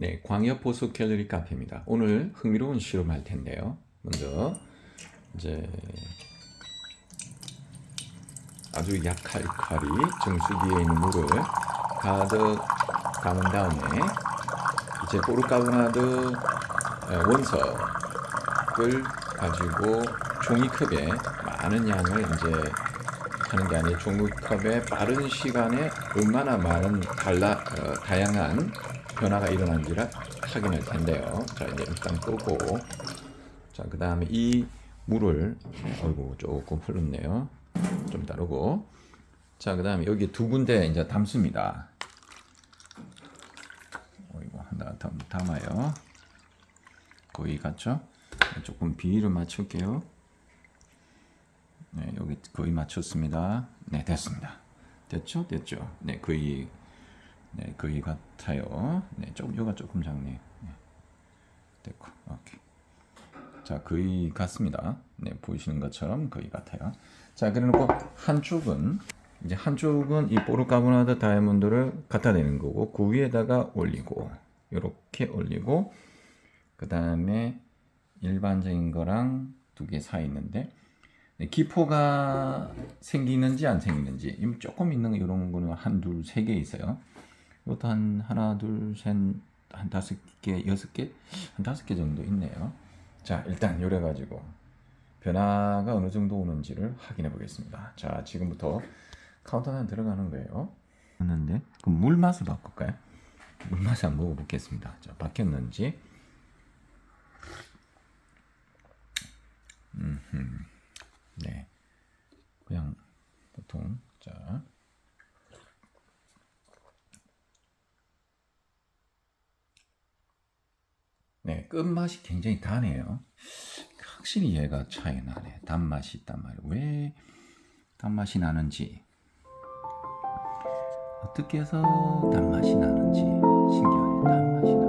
네, 광역 보수 갤러리 카페입니다. 오늘 흥미로운 실험할 텐데요. 먼저 이제 아주 약할 칼이 정수기에 있는 물을 가득 담은 다음에 이제 포르카보나드 원석을 가지고 종이컵에 많은 양을 이제 하는 게 아니라 종이컵에 빠른 시간에 얼마나 많은 달라 어, 다양한 변화가 일어난지를 확인할 텐데요. 자 이제 일단 끄고 자그 다음에 이 물을 어이구 조금 흘렀네요. 좀 다르고 자그 다음에 여기 두 군데 이제 담습니다. 어이구 하나 담, 담아요. 거의 같죠? 조금 비위를 맞출게요. 네, 여기 거의 맞췄습니다. 네, 됐습니다. 됐죠? 됐죠? 네, 거의 네, 거의 같아요. 네, 조금 요가 조금 작네. 네. 됐고, 오케이. 자, 거의 같습니다. 네, 보이시는 것처럼 거의 같아요. 자, 그래놓고 한쪽은 이제 한쪽은 이 포르카보나드 다이아몬드를 갖다 대는 거고 그 위에다가 올리고 이렇게 올리고 그 다음에 일반적인 거랑 두 개 사이 있는데 네, 기포가 생기는지 안 생기는지 조금 있는 이런 거는 한 둘 세 개 있어요. 이것도 한 하나 둘셋한 다섯 개 여섯 개한 다섯 개 정도 있네요. 자 일단 요래 가지고 변화가 어느 정도 오는지를 확인해 보겠습니다. 자 지금부터 카운트다운 들어가는 거예요. 했는데 그럼 물 맛을 바꿀까요? 물 맛을 한번 먹어보겠습니다. 자 바뀌었는지. 음흠. 네. 그냥 보통 자. 네, 끝맛이 굉장히 다네요. 확실히 얘가 차이 나네. 단맛이 있단 말이에요. 왜 단맛이 나는지 어떻게 해서 단맛이 나는지 신기하네. 단맛이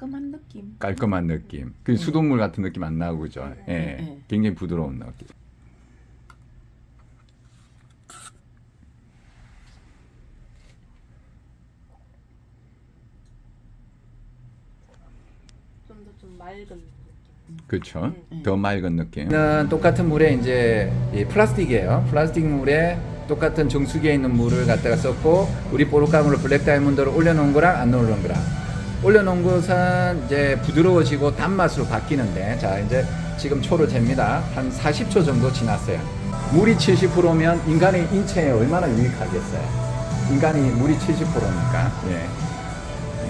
깔끔한 느낌. 깔끔한 느낌. 그 수돗물 같은 느낌 안 나고 그죠? 예. 네. 굉장히 부드러운 느낌. 좀더좀 맑은 느낌. 그렇죠. 음. 더 맑은 느낌. 똑같은 물에 이제 이 플라스틱이에요. 플라스틱 물에 똑같은 정수기에 있는 물을 갖다가 썼고 우리 보르카물을 블랙 다이아몬드를 올려놓은 거랑 안 올려놓은 거랑 올려놓은 것은 이제 부드러워지고 단맛으로 바뀌는데 자 이제 지금 초를 잽니다. 한 40초 정도 지났어요. 물이 70%면 인간의 인체에 얼마나 유익하겠어요. 인간이 물이 70%니까. 예.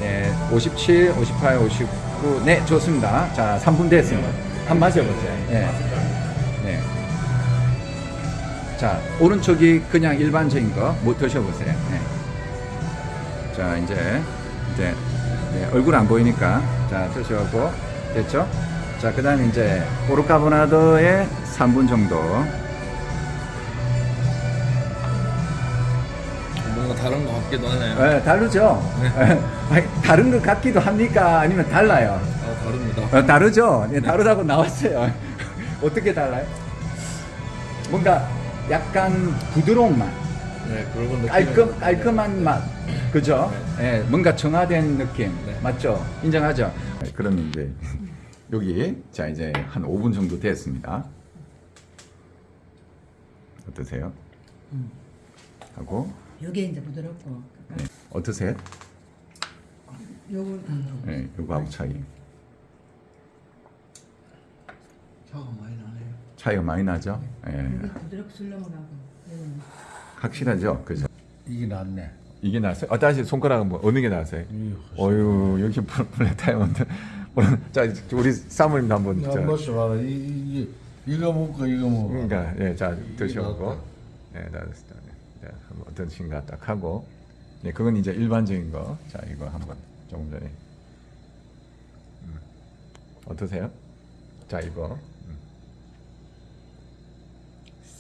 네, 57, 58, 59. 네, 좋습니다. 자, 3분 됐습니다. 한번 마셔보세요. 네. 네. 자, 오른쪽이 그냥 일반적인 거, 뭐 드셔보세요. 네. 자, 이제, 이제, 네, 얼굴 안 보이니까, 자, 드셔보고, 됐죠? 자, 그 다음에 이제, 포르카보나드에 3분 정도. 뭔가 다른 것 같기도 하네요. 네, 다르죠? 아니, 다른 것 같기도 합니까? 아니면 달라요? 아, 다릅니다. 어, 다르죠? 네, 다르다고 나왔어요. 어떻게 달라요? 뭔가 약간 부드러운 맛, 네, 그런. 깔끔, 깔끔한 맛, 그죠? 예, 뭔가 정화된 느낌, 네. 맞죠? 인정하죠? 그럼 이제 여기 자 이제 한 5분 정도 됐습니다. 어떠세요? 하고 요게 이제 부드럽고 네. 어떠세요? 음, 네, 요거하고 차이 차가 많이 나네요. 차이가 많이 나죠? 예. 부드럽고 술렁하고 확실하죠? 그죠? 이게 낫네. 이게 나왔어요? 아, 다시 손가락은 뭐 어느 게 나왔어요? 이 어유 다이아몬드. 오늘 자 우리 사모님도 한번 멋져 봐라. 이, 이, 이, 이거 먹고 이거 먹어. 그러니까 예, 자 드셔보고. 예, 나왔습니다. 네, 한번 어떠신가 딱 하고 네, 그건 이제 일반적인 거. 자, 이거 한번 조금 전에 음. 어떠세요? 자, 이거 음.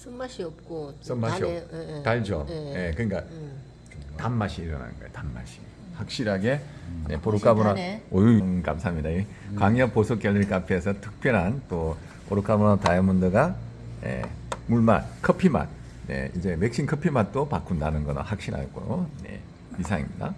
쓴맛이 없고 좀 쓴맛이 없- 예, 예. 달죠. 예. 예, 그러니까 음. 단맛이 일어나는 거예요. 단맛이 확실하게 네, 보르카모나 신기하네. 오유 음, 감사합니다. 이 광역 보석 갤러리 카페에서 특별한 또 보르카모나 다이아몬드가 예, 물맛, 커피 맛, 네, 이제 맥신 커피 맛도 바꾼다는 거는 확신하고 네, 이상입니다.